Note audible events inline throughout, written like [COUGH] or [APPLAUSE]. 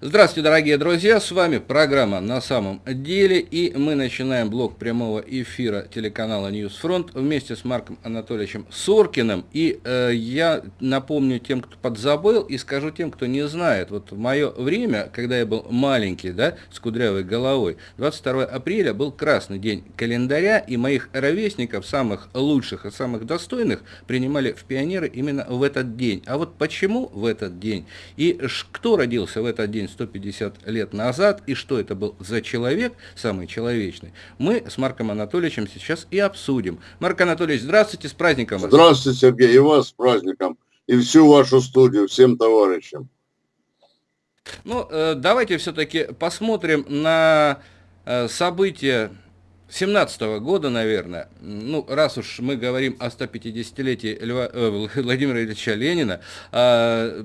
Здравствуйте, дорогие друзья, с вами программа «На самом деле» и мы начинаем блок прямого эфира телеканала «NewsFront» вместе с Марком Анатольевичем Соркиным. И э, я напомню тем, кто подзабыл, и скажу тем, кто не знает. Вот в мое время, когда я был маленький, да, с кудрявой головой, 22 апреля был красный день календаря, и моих ровесников, самых лучших и самых достойных, принимали в пионеры именно в этот день. А вот почему в этот день? И кто родился в этот день 150 лет назад, и что это был за человек, самый человечный, мы с Марком Анатольевичем сейчас и обсудим. Марк Анатольевич, здравствуйте, с праздником вас. Здравствуйте, Сергей, и вас с праздником, и всю вашу студию, всем товарищам. Ну, э, давайте все-таки посмотрим на э, события 17 -го года, наверное, ну, раз уж мы говорим о 150-летии Льва, э, Владимира Ильича Ленина, э,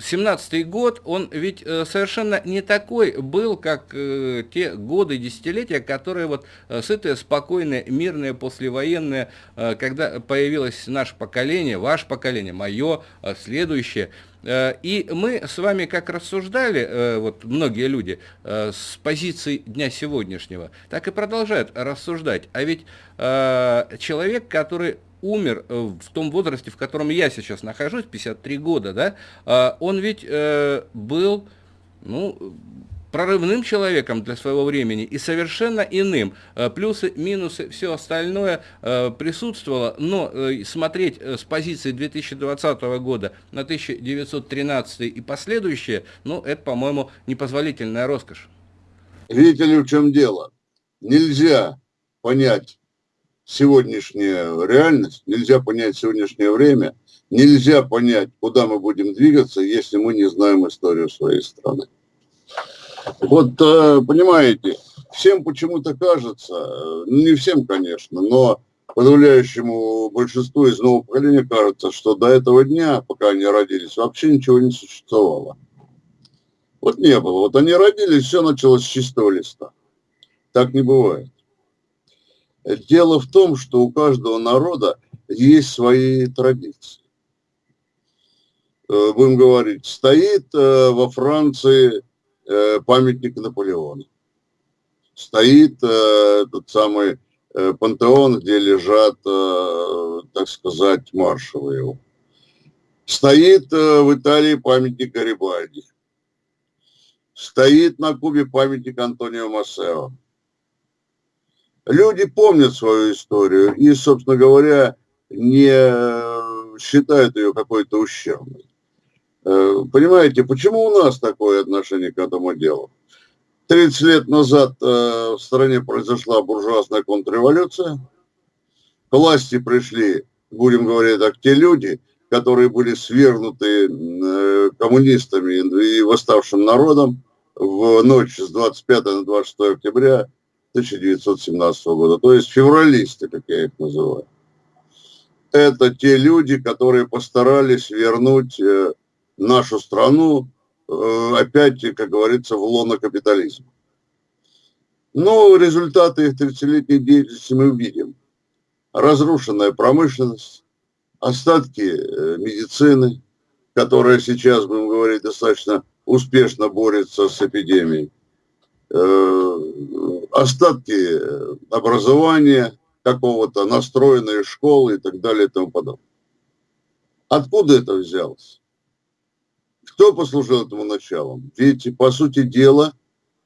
17 год, он ведь э, совершенно не такой был, как э, те годы, десятилетия, которые вот э, сытые, спокойные, мирные, послевоенные, когда появилось наше поколение, ваше поколение, мое, следующее. И мы с вами как рассуждали, вот многие люди, с позиции дня сегодняшнего, так и продолжают рассуждать. А ведь человек, который умер э, в том возрасте, в котором я сейчас нахожусь, 53 года, да, он ведь э, был, ну, прорывным человеком для своего времени и совершенно иным. Э, плюсы, минусы, все остальное присутствовало, но смотреть с позиции 2020 года на 1913 и последующие, ну, это, по-моему, непозволительная роскошь. Видите ли, в чем дело? Нельзя понять сегодняшняя реальность, нельзя понять сегодняшнее время, нельзя понять, куда мы будем двигаться, если мы не знаем историю своей страны. Вот, э, понимаете, всем почему-то кажется, э, не всем, конечно, но подавляющему большинству из нового поколения кажется, что до этого дня, пока они родились, вообще ничего не существовало. Вот не было. Вот они родились, все началось с чистого листа. Так не бывает. Дело в том, что у каждого народа есть свои традиции. Э, будем говорить, стоит во Франции памятник Наполеона. Стоит этот самый пантеон, где лежат, так сказать, маршалы его. Стоит в Италии памятник Гарибальди. Стоит на Кубе памятник Антонио Массео люди помнят свою историю и, собственно говоря, не считают ее какой-то ущербной. Э, понимаете, почему у нас такое отношение к этому делу? 30 лет назад э, в стране произошла буржуазная контрреволюция. К власти пришли, будем говорить так, те люди, которые были свергнуты э, коммунистами и восставшим народом в ночь с 25 на 26 октября 1917 года, то есть февралисты, как я их называю. Это те люди, которые постарались вернуть нашу страну э, опять, как говорится, в лоно капитализма. Но результаты их 30-летней деятельности мы увидим. Разрушенная промышленность, остатки э, медицины, которая сейчас, будем говорить, достаточно успешно борется с эпидемией остатки э, образования какого-то, настроенные школы и так далее и тому подобное. Откуда это взялось? Кто послужил этому началом? Ведь, по сути дела,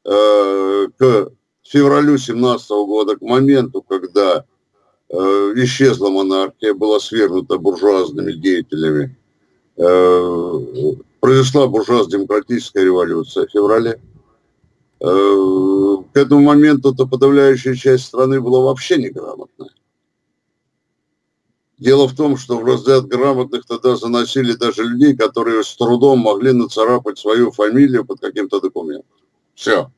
э, к февралю 17 года, к моменту, когда э, исчезла монархия, была свергнута буржуазными деятелями, произошла буржуазно-демократическая революция в феврале Э, к этому моменту-то подавляющая часть страны была вообще неграмотная. Дело в том, что в разряд грамотных тогда заносили даже людей, которые с трудом могли нацарапать свою фамилию под каким-то документом. Все.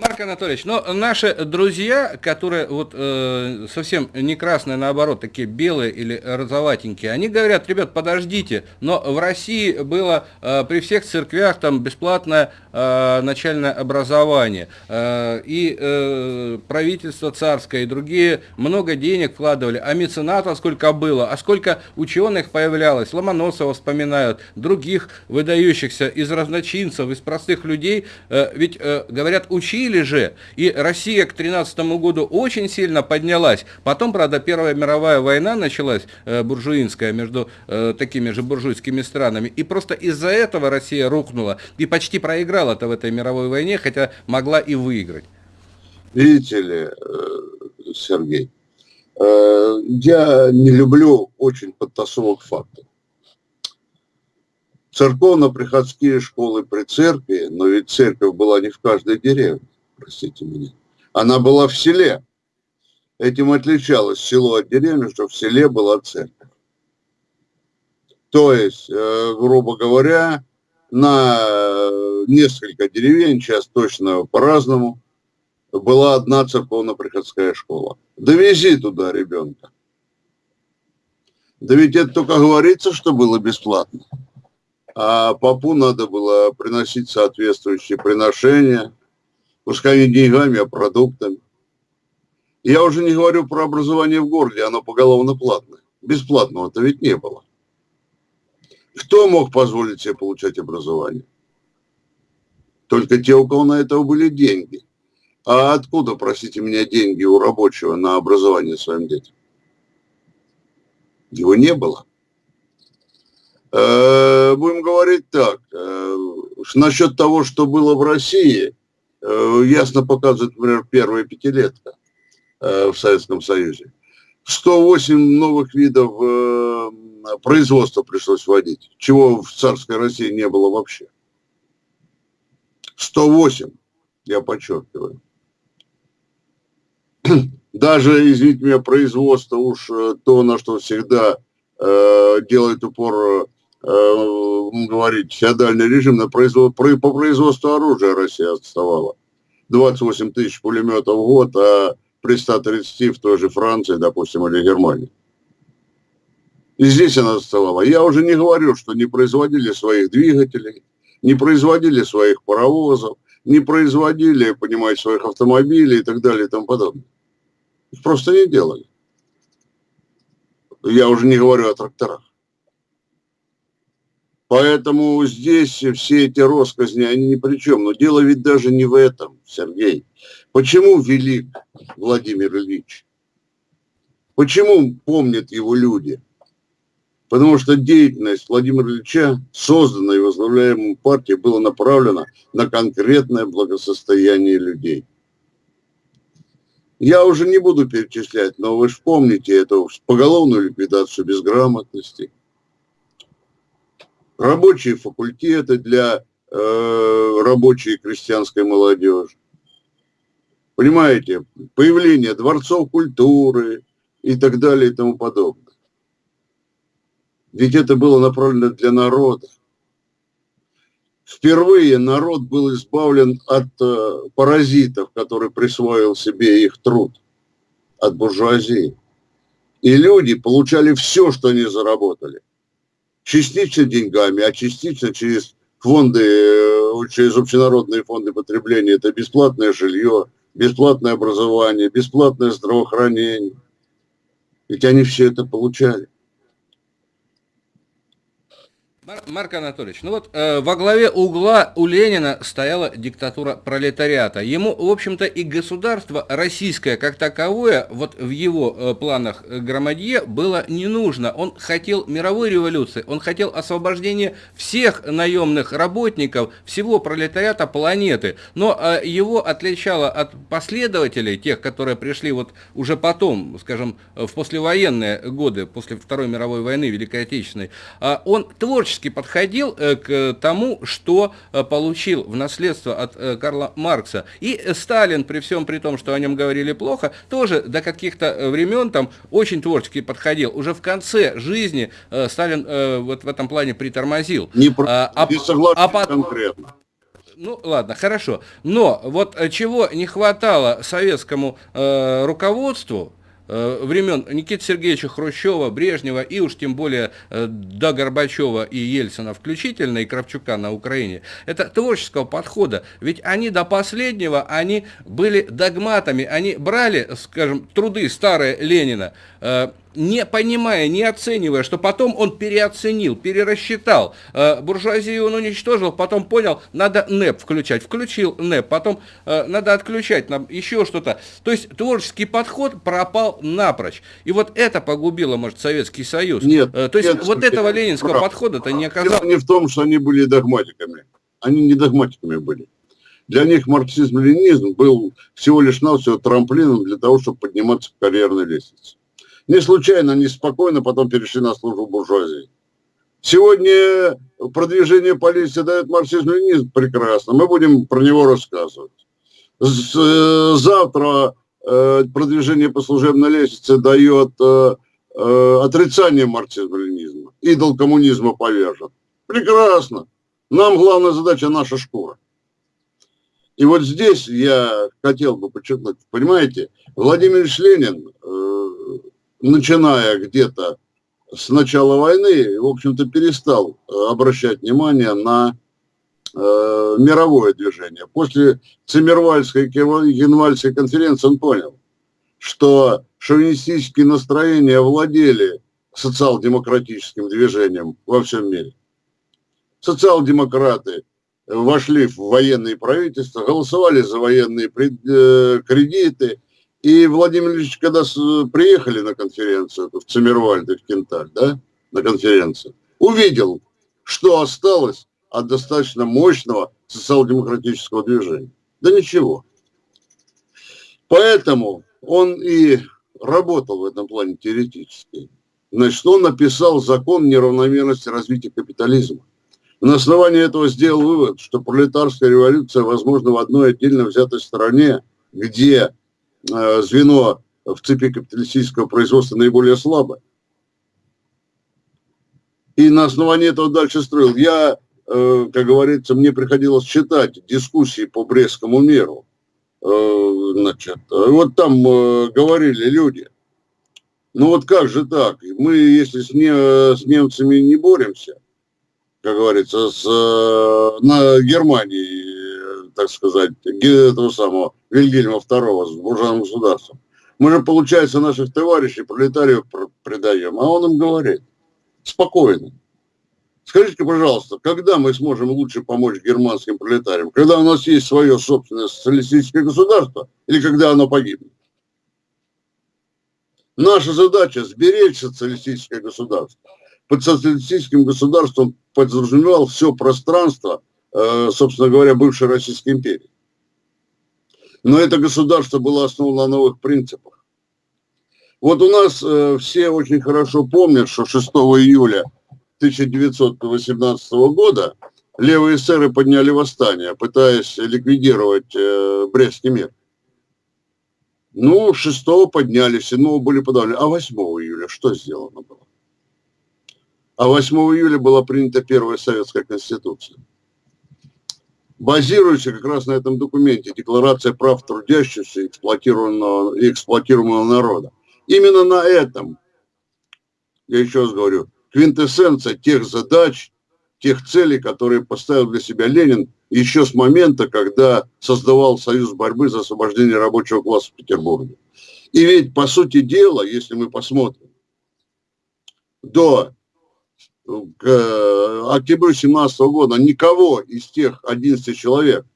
Марк Анатольевич, но наши друзья, которые вот э, совсем не красные, наоборот, такие белые или розоватенькие, они говорят, ребят, подождите, но в России было э, при всех церквях там бесплатное э, начальное образование, э, и э, правительство царское, и другие много денег вкладывали, а меценатов сколько было, а сколько ученых появлялось, Ломоносова вспоминают, других выдающихся из разночинцев, из простых людей, э, ведь, э, говорят, учили же, и Россия к 13 году очень сильно поднялась. Потом, правда, Первая мировая война началась, э, буржуинская, между э, такими же буржуйскими странами, и просто из-за этого Россия рухнула и почти проиграла-то в этой мировой войне, хотя могла и выиграть. Видите ли, э, Сергей, э, я не люблю очень подтасовок фактов церковно-приходские школы при церкви, но ведь церковь была не в каждой деревне, простите меня. Она была в селе. Этим отличалось село от деревни, что в селе была церковь. То есть, э, грубо говоря, на несколько деревень, сейчас точно по-разному, была одна церковно-приходская школа. Довези туда ребенка. Да ведь это только говорится, что было бесплатно а попу надо было приносить соответствующие приношения, пускай не деньгами, а продуктами. Я уже не говорю про образование в городе, оно поголовно платное. Бесплатного-то ведь не было. Кто мог позволить себе получать образование? Только те, у кого на это были деньги. А откуда, простите меня, деньги у рабочего на образование своим детям? Его не было. Э, э, насчет того, что было в России, э, ясно показывает, например, первая пятилетка в Советском Союзе. 108 новых видов производства пришлось вводить, чего в царской России не было вообще. 108, я подчеркиваю. [CLEARS THROAT] Даже, извините меня, производство уж то, на что всегда делает упор э, говорить, феодальный режим на производ, по производству оружия Россия отставала. 28 тысяч пулеметов в год, а при 130 в той же Франции, допустим, или Германии. И здесь она отставала. Я уже не говорю, что не производили своих двигателей, не производили своих паровозов, не производили, понимаете, своих автомобилей и так далее и тому подобное. Их просто не делали. Я уже не говорю о тракторах. Поэтому здесь все эти росказни, они ни при чем. Но дело ведь даже не в этом, Сергей. Почему велик Владимир Ильич? Почему помнят его люди? Потому что деятельность Владимира Ильича, созданная и возглавляемой партией, была направлена на конкретное благосостояние людей. Я уже не буду перечислять, но вы же помните эту поголовную ликвидацию безграмотности – рабочие факультеты для э, рабочей крестьянской молодежи. Понимаете, появление дворцов культуры и так далее и тому подобное. Ведь это было направлено для народа. Впервые народ был избавлен от э, паразитов, которые присвоил себе их труд, от буржуазии. И люди получали все, что они заработали частично деньгами, а частично через фонды, э, через общенародные фонды потребления. Это бесплатное жилье, бесплатное образование, бесплатное здравоохранение. Ведь они все это получали. Марк Анатольевич, ну вот э, во главе угла у Ленина стояла диктатура пролетариата. Ему, в общем-то, и государство российское как таковое, вот в его э, планах э, Громадье, было не нужно. Он хотел мировой революции, он хотел освобождения всех наемных работников, всего пролетариата планеты. Но э, его отличало от последователей, тех, которые пришли вот уже потом, скажем, в послевоенные годы, после Второй мировой войны, Великой Отечественной, э, он творчески критически подходил э, к тому, что э, получил в наследство от э, Карла Маркса. И Сталин, при всем при том, что о нем говорили плохо, тоже до каких-то времен там очень творчески подходил. Уже в конце жизни Сталин вот в этом плане притормозил. Не, а, не согласен а, конкретно. Ну, ладно, хорошо. Но вот чего не хватало советскому э, руководству, времен Никиты Сергеевича Хрущева, Брежнева и уж тем более э, до Горбачева и Ельцина включительно, и Кравчука на Украине, это творческого подхода. Ведь они до последнего, они были догматами, они брали, скажем, труды старые Ленина, э, не понимая, не оценивая, что потом он переоценил, перерасчитал. Э, буржуазию он уничтожил, потом понял, надо НЭП включать. Включил НЭП, потом э, надо отключать нам еще что-то. То есть творческий подход пропал напрочь. И вот это погубило, может, Советский Союз. Нет. Э, то есть нет, вот этого ленинского подхода-то не оказалось. Дело не в том, что они были догматиками. Они не догматиками были. Для них марксизм-ленинизм был всего лишь навсего трамплином для того, чтобы подниматься по карьерной лестнице. Не случайно они спокойно потом перешли на службу буржуазии. Сегодня продвижение политики дает марксизм-ленинизм прекрасно. Мы будем про него рассказывать. Э, завтра э, продвижение по служебной лестнице дает э, отрицание марксизма-ленинизма. Идол коммунизма повержен. Прекрасно. Нам главная задача наша шкура. И вот здесь я хотел бы подчеркнуть, понимаете, Владимир Ильич Ленин начиная где-то с начала войны, в общем-то, перестал э, обращать внимание на э, мировое движение. После Циммервальской Генвальской конференции он понял, что шовинистические настроения владели социал-демократическим движением во всем мире. Социал-демократы вошли в военные правительства, голосовали за военные э, кредиты, и Владимир Ильич, когда приехали на конференцию в Циммервальд в Кенталь, да, на конференцию, увидел, что осталось от достаточно мощного социал-демократического движения. Да ничего. Поэтому он и работал в этом плане теоретически. Значит, он написал закон неравномерности развития капитализма. На основании этого сделал вывод, что пролетарская революция возможна в одной отдельно взятой стране, где звено в цепи капиталистического производства наиболее слабое. И на основании этого дальше строил. Я, э, как говорится, мне приходилось читать дискуссии по Брестскому миру. Э, значит, вот там говорили люди, ну вот как же так? Мы, если с, не, с немцами не боремся, как говорится, с на Германии так сказать, этого самого Вильгельма II с буржуазным государством. Мы же, получается, наших товарищей, пролетариев предаем, а он им говорит, спокойно. Скажите, пожалуйста, когда мы сможем лучше помочь германским пролетариям? Когда у нас есть свое собственное социалистическое государство или когда оно погибнет? Наша задача – сберечь социалистическое государство. Под социалистическим государством подразумевал все пространство – собственно говоря, бывшей Российской империи. Но это государство было основано на новых принципах. Вот у нас э, все очень хорошо помнят, что 6 июля 1918 года левые эсеры подняли восстание, пытаясь ликвидировать э, Брестский мир. Ну, 6 подняли, 7 были подавлены. А 8 июля что сделано было? А 8 июля была принята первая советская конституция базируется как раз на этом документе Декларация прав трудящихся и эксплуатируемого, и эксплуатируемого народа. Именно на этом, я еще раз говорю, квинтэссенция тех задач, тех целей, которые поставил для себя Ленин еще с момента, когда создавал Союз борьбы за освобождение рабочего класса в Петербурге. И ведь, по сути дела, если мы посмотрим, до к э, октябрю 17 года никого из тех 11 человек,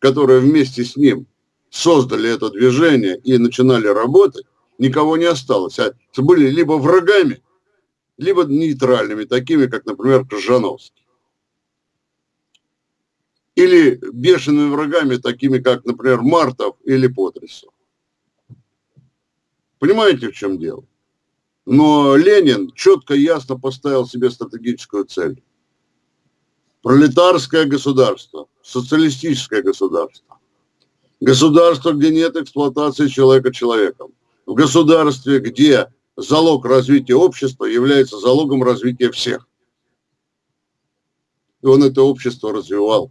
которые вместе с ним создали это движение и начинали работать, никого не осталось. А были либо врагами, либо нейтральными, такими, как, например, Крыжановский. Или бешеными врагами, такими, как, например, Мартов или Потрясов. Понимаете, в чем дело? Но Ленин четко и ясно поставил себе стратегическую цель. Пролетарское государство, социалистическое государство. Государство, где нет эксплуатации человека человеком. В государстве, где залог развития общества является залогом развития всех. И он это общество развивал.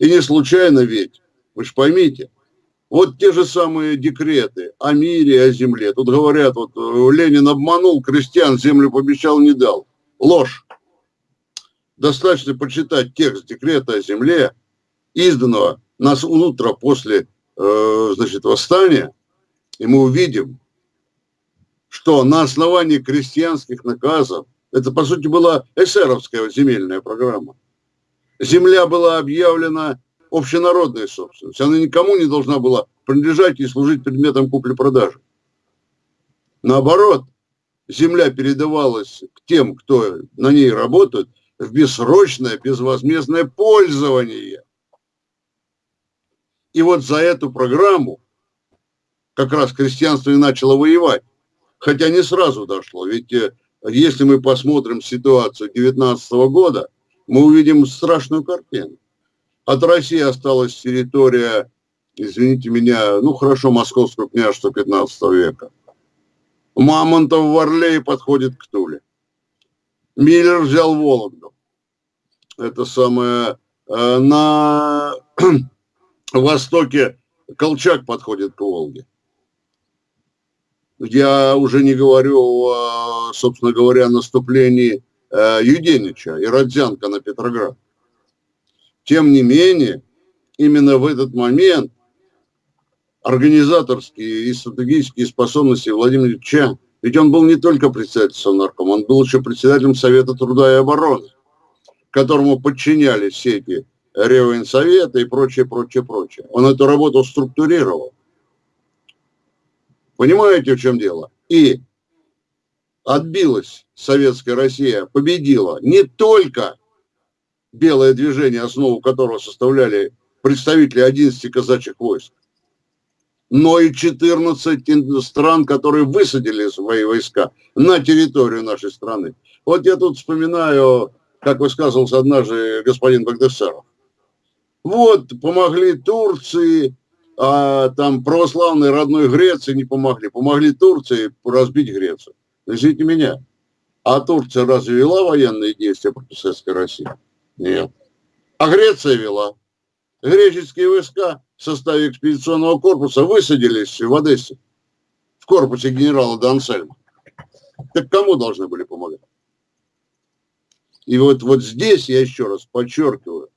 И не случайно ведь, вы же поймите, вот те же самые декреты о мире, о земле. Тут говорят, вот э, Ленин обманул крестьян, землю пообещал, не дал. Ложь. Достаточно почитать текст декрета о земле, изданного нас утро после э, значит, восстания, и мы увидим, что на основании крестьянских наказов, это по сути была эсеровская земельная программа, земля была объявлена общенародной собственностью, она никому не должна была принадлежать и служить предметом купли-продажи. Наоборот, земля передавалась к тем, кто на ней работает, в бессрочное, безвозмездное пользование. И вот за эту программу как раз крестьянство и начало воевать. Хотя не сразу дошло. Ведь э, если мы посмотрим ситуацию 19 года, мы увидим страшную картину. От России осталась территория, извините меня, ну хорошо, московского княжества 15 века. Мамонтов в Орле подходит к Туле. Миллер взял Вологду. Это самое... Э, на [CLEARS THROAT] востоке Колчак подходит к Волге. Я уже не говорю, о, собственно говоря, наступлении э, Юденича и Родзянка на Петроград. Тем не менее, именно в этот момент организаторские и стратегические способности Владимира Ильича, ведь он был не только председателем Совнаркома, он был еще председателем Совета труда и обороны, которому подчинялись все эти Реввоенсовета и прочее, прочее, прочее. Он эту работу структурировал. Понимаете, в чем дело? И отбилась советская Россия, победила не только белое движение, основу которого составляли представители 11 казачьих войск, но и 14 стран, которые высадили свои войска на территорию нашей страны. Вот я тут вспоминаю, как высказывался однажды господин Багдасаров. Вот, помогли Турции, а там православной родной Греции не помогли. Помогли Турции разбить Грецию. Извините меня, а Турция разве вела военные действия против Советской России? Нет. А Греция вела. Греческие войска в составе экспедиционного корпуса высадились в Одессе, в корпусе генерала Дансельма. Так кому должны были помогать? И вот, вот здесь я еще раз подчеркиваю,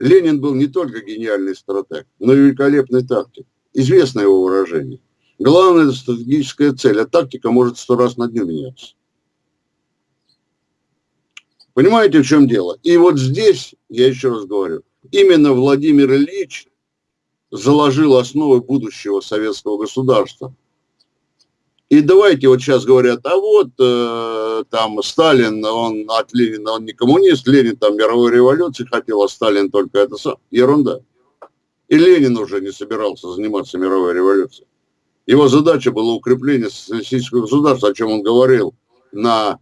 Ленин был не только гениальный стратег, но и великолепный тактик. Известно его выражение. Это стратегическая цель, а тактика может сто раз на дню меняться. Понимаете, в чем дело? И вот здесь, я еще раз говорю, именно Владимир Ильич заложил основы будущего советского государства. И давайте вот сейчас говорят, а вот э, там Сталин, он от Ленина, он не коммунист, Ленин там мировой революции хотел, а Сталин только это сам. Ерунда. И Ленин уже не собирался заниматься мировой революцией. Его задача была укрепление социалистического государства, о чем он говорил на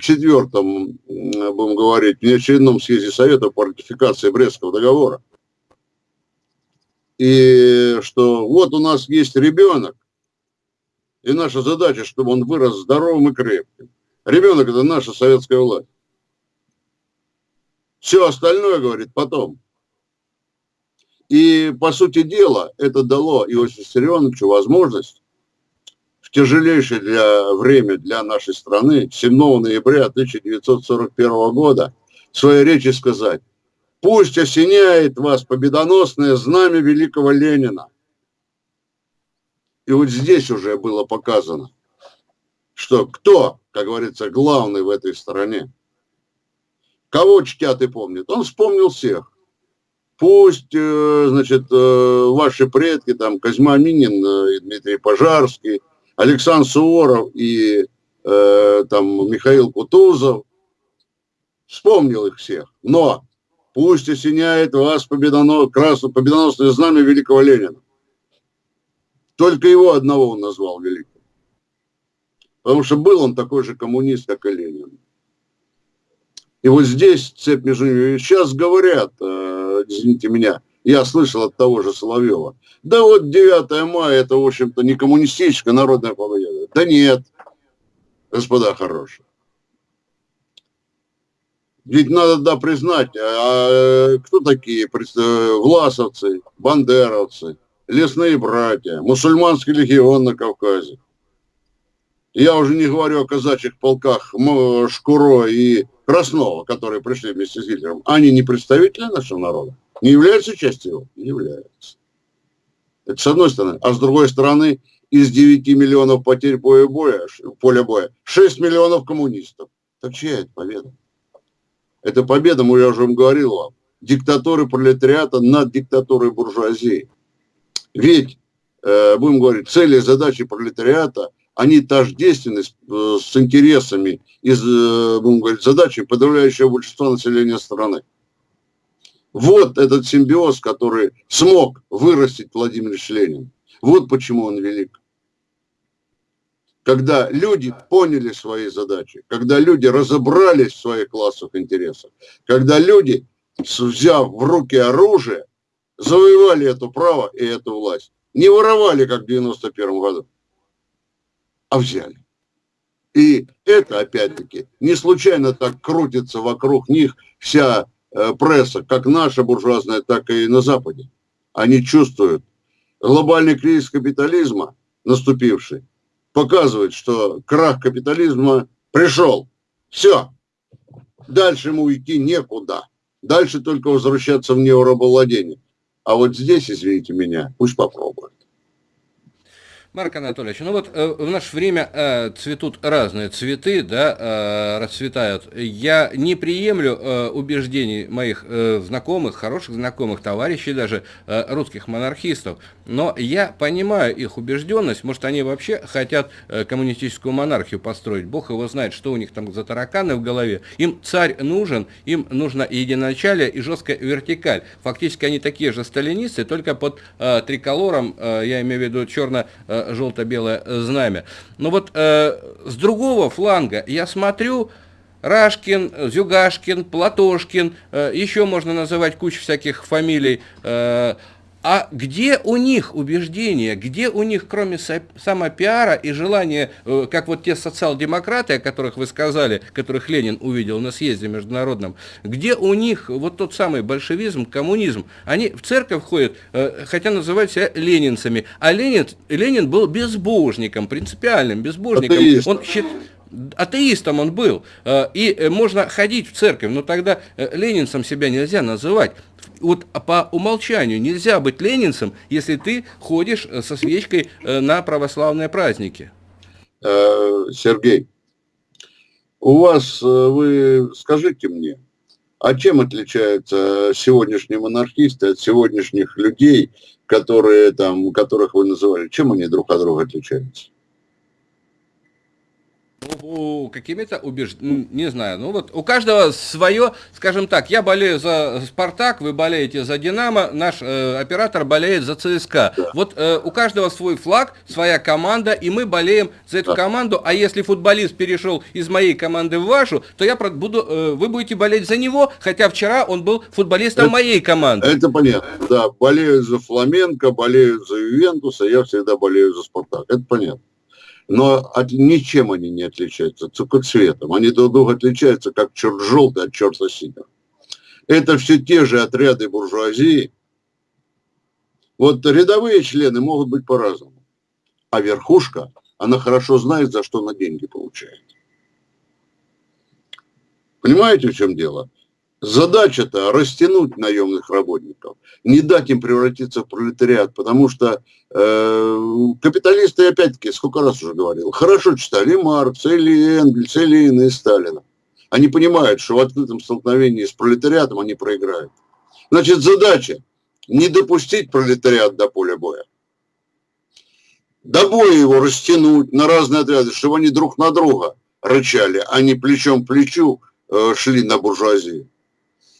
четвертом, будем говорить, неочередном съезде Совета по ратификации Брестского договора. И что вот у нас есть ребенок, и наша задача, чтобы он вырос здоровым и крепким. Ребенок – это наша советская власть. Все остальное, говорит, потом. И, по сути дела, это дало Иосифу Виссарионовичу возможность тяжелейшее для время для нашей страны 7 ноября 1941 года в своей речи сказать, пусть осеняет вас победоносное знамя великого Ленина, и вот здесь уже было показано, что кто, как говорится, главный в этой стране. Кого чтят и помнят? Он вспомнил всех. Пусть, э, значит, э, ваши предки, там, Козьма Минин, э, Дмитрий Пожарский, Александр Суворов и там Михаил Кутузов, вспомнил их всех. Но пусть осеняет вас победонос, красное, победоносное знамя великого Ленина. Только его одного он назвал великим. Потому что был он такой же коммунист, как и Ленин. И вот здесь цепь между ними. Сейчас говорят, э, извините меня, я слышал от того же Соловьева, да вот 9 мая это, в общем-то, не коммунистическая народная победа. Да нет, господа хорошие. Ведь надо, да, признать, а кто такие власовцы, бандеровцы, лесные братья, мусульманский легион на Кавказе. Я уже не говорю о казачьих полках Шкуро и Краснова, которые пришли вместе с Гитлером. Они не представители нашего народа? Не являются частью его? Не являются. Это с одной стороны. А с другой стороны, из 9 миллионов потерь поля боя, поля боя 6 миллионов коммунистов. Так чья это победа? Это победа, я уже говорил вам, диктатуры пролетариата над диктатурой буржуазии. Ведь, э, будем говорить, цели и задачи пролетариата – они тождественны с, э, с интересами и, э, будем говорить, задачами подавляющего большинства населения страны. Вот этот симбиоз, который смог вырастить Владимир Ленин. Вот почему он велик. Когда люди поняли свои задачи, когда люди разобрались в своих классовых интересах, когда люди, взяв в руки оружие, завоевали это право и эту власть. Не воровали, как в 91 году а взяли. И это, опять-таки, не случайно так крутится вокруг них вся э, пресса, как наша буржуазная, так и на Западе. Они чувствуют. Глобальный кризис капитализма, наступивший, показывает, что крах капитализма пришел. Все. Дальше ему идти некуда. Дальше только возвращаться в неорабовладение. А вот здесь, извините меня, пусть попробуют. Марк Анатольевич, ну вот э, в наше время э, цветут разные цветы, да, э, расцветают. Я не приемлю э, убеждений моих э, знакомых, хороших знакомых, товарищей даже, э, русских монархистов, но я понимаю их убежденность, может они вообще хотят э, коммунистическую монархию построить, бог его знает, что у них там за тараканы в голове. Им царь нужен, им нужно единоначалие и жесткая вертикаль. Фактически они такие же сталинисты, только под э, триколором, э, я имею в виду черно э, желто-белое знамя. Но вот э, с другого фланга я смотрю, Рашкин, Зюгашкин, Платошкин, э, еще можно называть кучу всяких фамилий, э, а где у них убеждения, где у них, кроме самопиара и желания, э, как вот те социал-демократы, о которых вы сказали, которых Ленин увидел на съезде международном, где у них вот тот самый большевизм, коммунизм? Они в церковь ходят, э, хотя называют себя ленинцами, а Ленин, Ленин был безбожником, принципиальным безбожником. Атеист. Он счит, атеистом он был. Э, и можно ходить в церковь, но тогда ленинцем себя нельзя называть вот по умолчанию нельзя быть ленинцем, если ты ходишь э, со свечкой э, на православные праздники. Э, Сергей, у вас, вы скажите мне, а чем отличаются сегодняшние монархисты от сегодняшних людей, которые там, которых вы называли? Чем они друг от друга отличаются? Какими-то убеждениями, не знаю, ну вот у каждого свое, скажем так, я болею за Спартак, вы болеете за Динамо, наш э, оператор болеет за ЦСКА. Да. Вот э, у каждого свой флаг, своя команда, и мы болеем за эту да. команду, а если футболист перешел из моей команды в вашу, то я буду, э, вы будете болеть за него, хотя вчера он был футболистом это, моей команды. Это понятно, да, болею за Фламенко, болею за Ювентуса, я всегда болею за Спартак, это понятно но от, ничем они не отличаются, только цветом. Они друг друга отличаются, как черт желтый от черта синего. Это все те же отряды буржуазии. Вот рядовые члены могут быть по-разному. А верхушка, она хорошо знает, за что она деньги получает. Понимаете, в чем дело? Задача-то растянуть наемных работников, не дать им превратиться в пролетариат, потому что э, капиталисты, опять-таки, сколько раз уже говорил, хорошо читали Маркса, или Энгельса, или Ленина, и Сталина. Они понимают, что в открытом столкновении с пролетариатом они проиграют. Значит, задача не допустить пролетариат до поля боя. До боя его растянуть на разные отряды, чтобы они друг на друга рычали, а не плечом к плечу э, шли на буржуазию.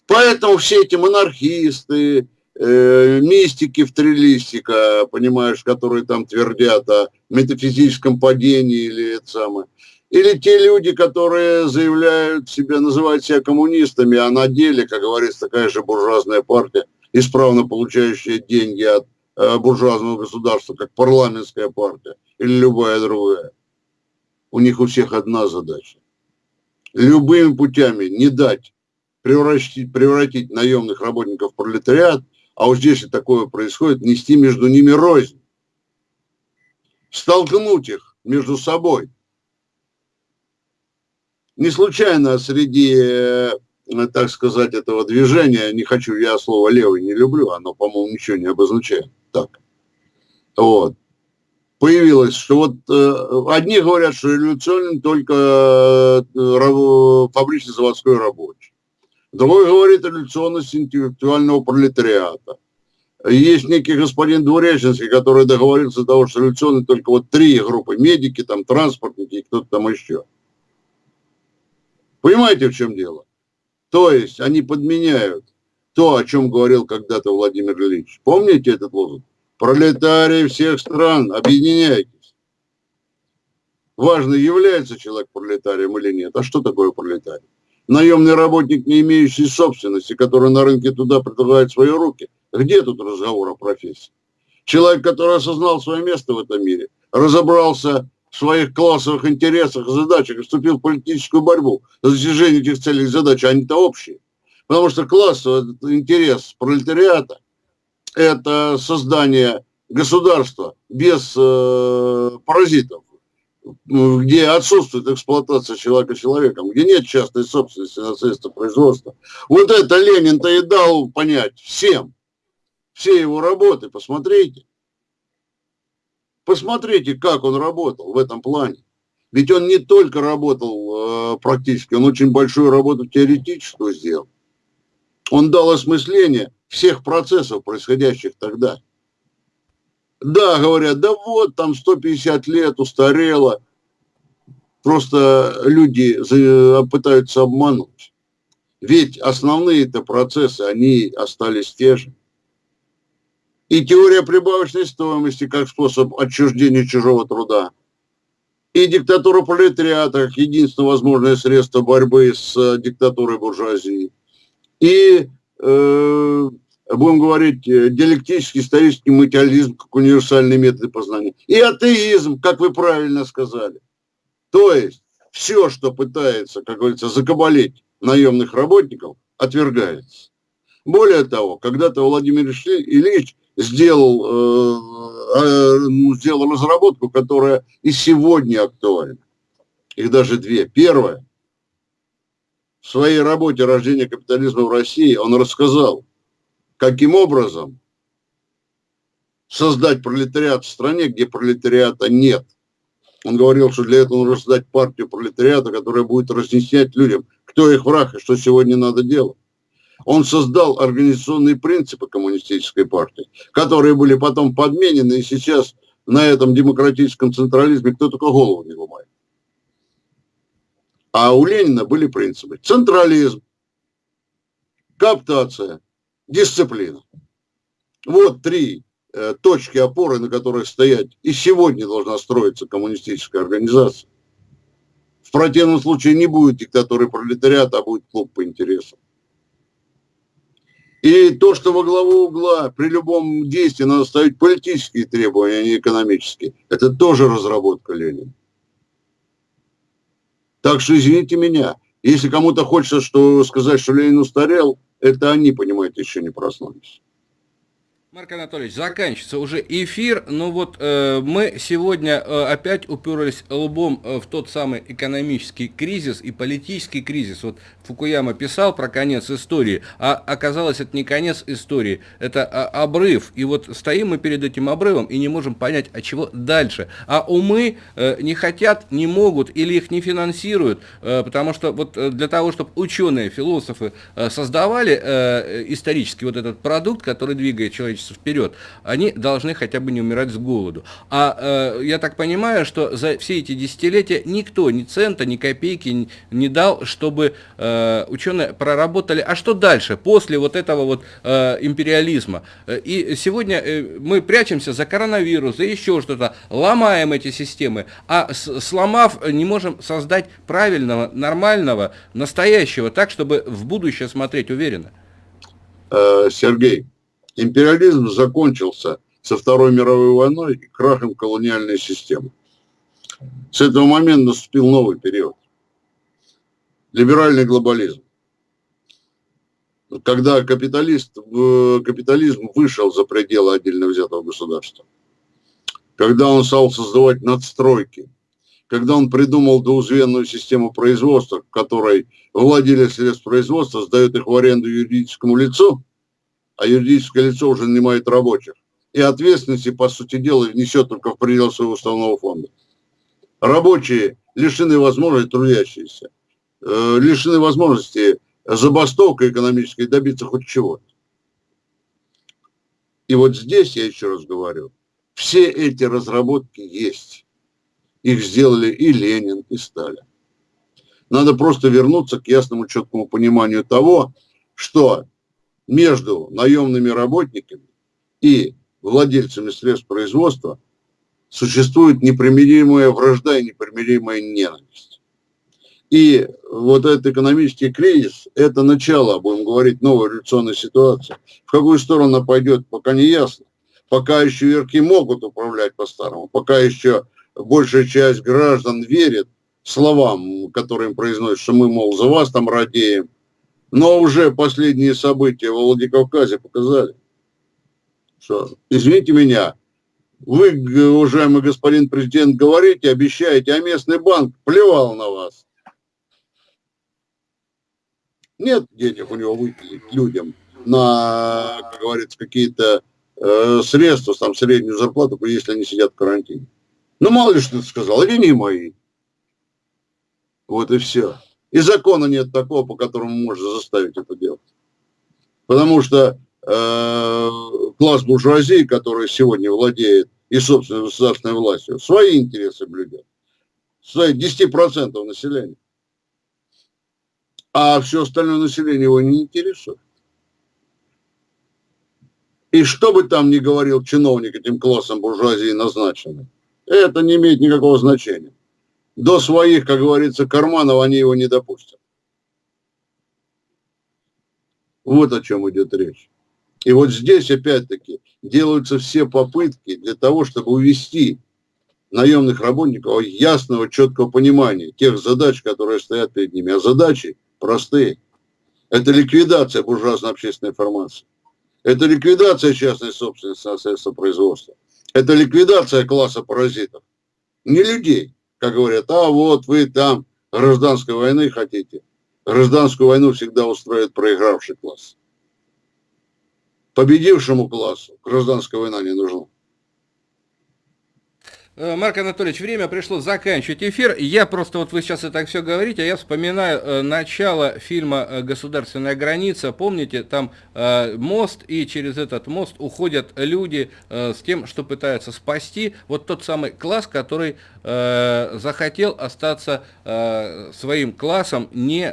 Поэтому все эти монархисты, э, мистики в три листика, понимаешь, которые там твердят о метафизическом падении или это самое. Или те люди, которые заявляют себя, называют себя коммунистами, а на деле, как говорится, такая же буржуазная партия, исправно получающая деньги от э, буржуазного государства, как парламентская партия или любая другая. У них у всех одна задача. Любыми путями не дать превратить, превратить наемных работников в пролетариат, а вот здесь и такое происходит, нести между ними рознь. Столкнуть их между собой. Не случайно среди, э, так сказать, этого движения, не хочу, я слово левый не люблю, оно, по-моему, ничего не обозначает. Так. Вот появилось, что вот э, одни говорят, что революционен только э, фабрично-заводской рабочий. Другой говорит революционность интеллектуального пролетариата. Есть некий господин Двуреченский, который договорился до того, что революционные только вот три группы, медики, там, транспортники и кто-то там еще. Понимаете, в чем дело? То есть они подменяют то, о чем говорил когда-то Владимир Ильич. Помните этот лозунг? Пролетарии всех стран, объединяйтесь. Важно, является человек пролетарием или нет. А что такое пролетарий? Наемный работник, не имеющий собственности, который на рынке туда предлагает свои руки. Где тут разговор о профессии? Человек, который осознал свое место в этом мире, разобрался в своих классовых интересах, задачах и вступил в политическую борьбу за достижение этих целей и задач, они-то общие. Потому что классовый интерес пролетариата это создание государства без э, паразитов, где отсутствует эксплуатация человека человеком, где нет частной собственности на средства производства. Вот это Ленин-то и дал понять всем, все его работы, посмотрите. Посмотрите, как он работал в этом плане. Ведь он не только работал э, практически, он очень большую работу теоретическую сделал. Он дал осмысление всех процессов, происходящих тогда. Да, говорят, да вот, там 150 лет устарело. Просто люди пытаются обмануть. Ведь основные-то процессы, они остались те же. И теория прибавочной стоимости как способ отчуждения чужого труда. И диктатура пролетариата как единственное возможное средство борьбы с диктатурой буржуазии. И э, будем говорить, э, диалектический исторический материализм как универсальный метод познания. И атеизм, как вы правильно сказали. То есть все, что пытается, как говорится, закабалить наемных работников, отвергается. Более того, когда-то Владимир Ильич сделал, э, э, ну, сделал разработку, которая и сегодня актуальна. Их даже две. Первое. В своей работе «Рождение капитализма в России» он рассказал, каким образом создать пролетариат в стране, где пролетариата нет. Он говорил, что для этого нужно создать партию пролетариата, которая будет разъяснять людям, кто их враг и что сегодня надо делать. Он создал организационные принципы коммунистической партии, которые были потом подменены, и сейчас на этом демократическом централизме кто только голову не ломает. А у Ленина были принципы. Централизм, каптация, дисциплина. Вот три э, точки опоры, на которых стоять и сегодня должна строиться коммунистическая организация. В противном случае не будет диктатуры пролетариата, а будет клуб по интересам. И то, что во главу угла при любом действии надо ставить политические требования, а не экономические, это тоже разработка Ленина. Так что извините меня, если кому-то хочется что, сказать, что Ленин устарел, это они, понимаете, еще не проснулись. Марк Анатольевич, заканчивается уже эфир, но вот э, мы сегодня э, опять уперлись лбом э, в тот самый экономический кризис и политический кризис. Вот Фукуяма писал про конец истории, а оказалось это не конец истории, это а, обрыв. И вот стоим мы перед этим обрывом и не можем понять, а чего дальше. А умы э, не хотят, не могут или их не финансируют, э, потому что вот э, для того, чтобы ученые, философы э, создавали э, исторически вот этот продукт, который двигает человечество движется вперед, они должны хотя бы не умирать с голоду. А э, я так понимаю, что за все эти десятилетия никто ни цента, ни копейки не, дал, чтобы э, ученые проработали. А что дальше, после вот этого вот э, империализма? И сегодня э, мы прячемся за коронавирус, за еще что-то, ломаем эти системы, а с, сломав, не можем создать правильного, нормального, настоящего, так, чтобы в будущее смотреть уверенно. Э, Сергей, Империализм закончился со Второй мировой войной и крахом колониальной системы. С этого момента наступил новый период. Либеральный глобализм. когда капиталист, капитализм вышел за пределы отдельно взятого государства, когда он стал создавать надстройки, когда он придумал двузвенную систему производства, в которой владелец средств производства сдает их в аренду юридическому лицу, а юридическое лицо уже нанимает рабочих, и ответственности, по сути дела, несет только в пределах своего уставного фонда. Рабочие лишены возможности, трудящиеся, э, лишены возможности забастовка экономической добиться хоть чего-то. И вот здесь, я еще раз говорю, все эти разработки есть. Их сделали и Ленин, и Сталин. Надо просто вернуться к ясному, четкому пониманию того, что между наемными работниками и владельцами средств производства существует непримиримая вражда и непримиримая ненависть. И вот этот экономический кризис – это начало, будем говорить, новой революционной ситуации. В какую сторону она пойдет, пока не ясно. Пока еще верки могут управлять по-старому, пока еще большая часть граждан верит словам, которые им произносят, что мы, мол, за вас там радеем. Но уже последние события в Владикавказе показали, что, извините меня, вы, уважаемый господин президент, говорите, обещаете, а местный банк плевал на вас. Нет денег у него выделить людям на, как говорится, какие-то э, средства, там, среднюю зарплату, если они сидят в карантине. Ну, мало ли что ты сказал, или не мои. Вот и все. И закона нет такого, по которому можно заставить это делать. Потому что э, класс буржуазии, который сегодня владеет и собственной государственной властью, свои интересы блюдет. Свои 10% населения. А все остальное население его не интересует. И что бы там ни говорил чиновник этим классом буржуазии назначенный, это не имеет никакого значения. До своих, как говорится, карманов они его не допустят. Вот о чем идет речь. И вот здесь, опять-таки, делаются все попытки для того, чтобы увести наемных работников ясного, четкого понимания тех задач, которые стоят перед ними. А задачи простые. Это ликвидация буржуазно-общественной формации. Это ликвидация частной собственности на средства производства. Это ликвидация класса паразитов. Не людей, как говорят, а вот вы там гражданской войны хотите. Гражданскую войну всегда устроит проигравший класс. Победившему классу гражданская война не нужна. Э, Марк Анатольевич, время пришло заканчивать эфир. Я просто, вот вы сейчас это все говорите, а я вспоминаю э, начало фильма э, «Государственная граница». Помните, там мост, и через этот мост уходят люди с тем, что пытаются спасти вот тот самый класс, который захотел остаться своим классом, не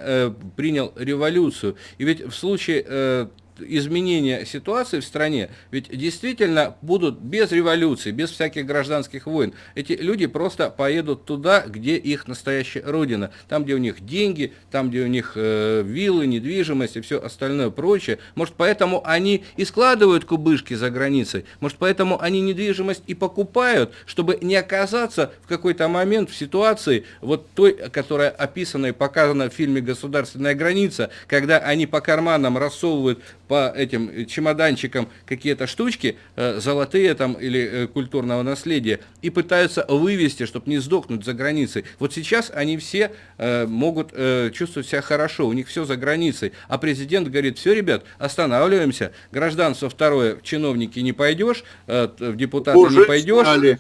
принял революцию. И ведь в случае изменения ситуации в стране, ведь действительно будут без революции, без всяких гражданских войн. Эти люди просто поедут туда, где их настоящая родина, там, где у них деньги, там, где у них э, виллы, недвижимость и все остальное прочее. Может, поэтому они и складывают кубышки за границей, может, поэтому они недвижимость и покупают, чтобы не оказаться в какой-то момент в ситуации вот той, которая описана и показана в фильме «Государственная граница», когда они по карманам рассовывают по этим чемоданчикам какие-то штучки, э, золотые там или э, культурного наследия, и пытаются вывести, чтобы не сдохнуть за границей. Вот сейчас они все э, могут чувствовать себя хорошо, у них все за границей. А президент говорит, все, ребят, останавливаемся, гражданство второе, в чиновники не пойдешь, в депутаты Уже не пойдешь. Сняли.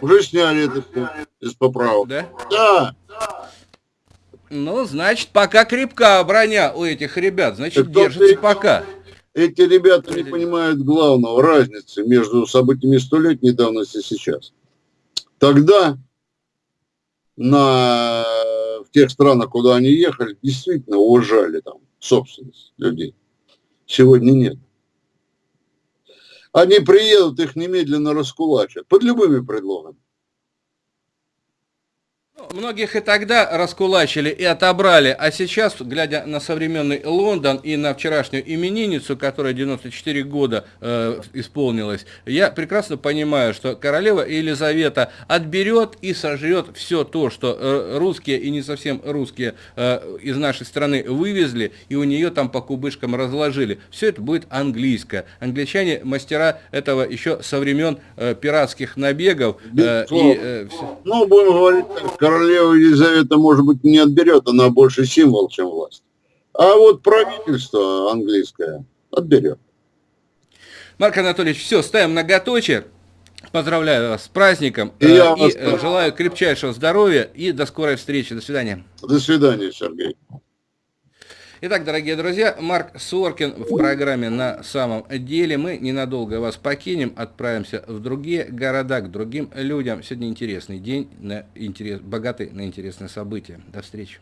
Уже сняли это из поправок. Да? Да. Ну, значит, пока крепка броня у этих ребят, значит, держится пока эти ребята не понимают главного разницы между событиями столетней давности и сейчас. Тогда на, в тех странах, куда они ехали, действительно уважали там собственность людей. Сегодня нет. Они приедут, их немедленно раскулачат под любыми предлогами. Многих и тогда раскулачили и отобрали, а сейчас, глядя на современный Лондон и на вчерашнюю именинницу, которая 94 года э, исполнилась, я прекрасно понимаю, что королева Елизавета отберет и сожрет все то, что э, русские и не совсем русские э, из нашей страны вывезли, и у нее там по кубышкам разложили. Все это будет английское. Англичане мастера этого еще со времен э, пиратских набегов. Э, и, э, ну, будем говорить так, королева Елизавета, может быть, не отберет, она больше символ, чем власть. А вот правительство английское отберет. Марк Анатольевич, все, ставим многоточие. Поздравляю вас с праздником и, я и вас... желаю крепчайшего здоровья и до скорой встречи. До свидания. До свидания, Сергей. Итак, дорогие друзья, Марк Соркин в программе «На самом деле». Мы ненадолго вас покинем, отправимся в другие города, к другим людям. Сегодня интересный день, на интерес, богатый на интересные события. До встречи.